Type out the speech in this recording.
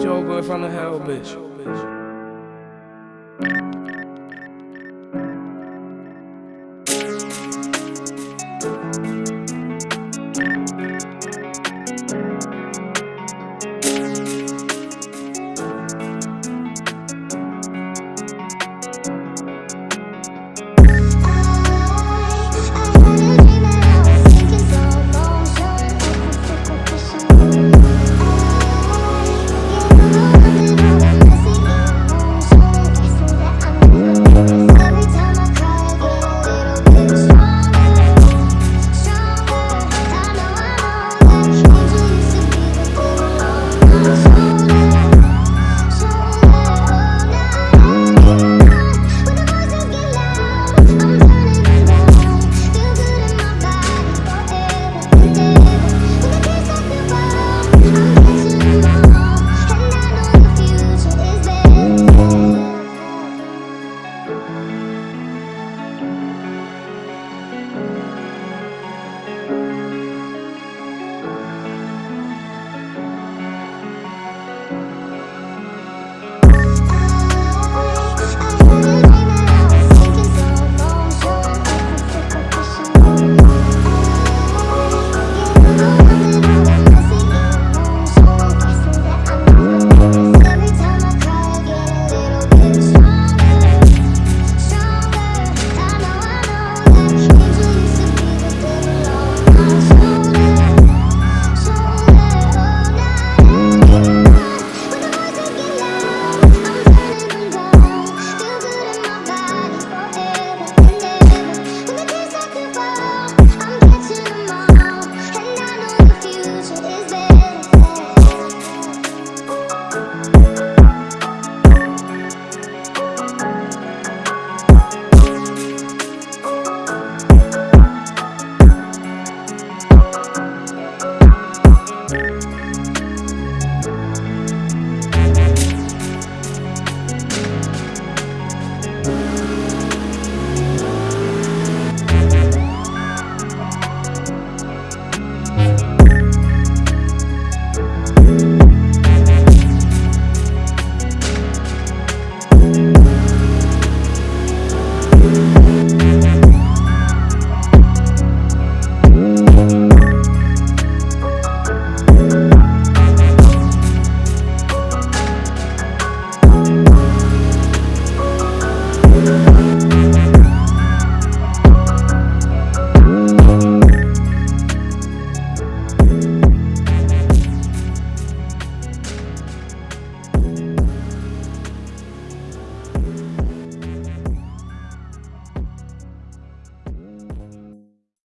Joe boy from the hell, bitch.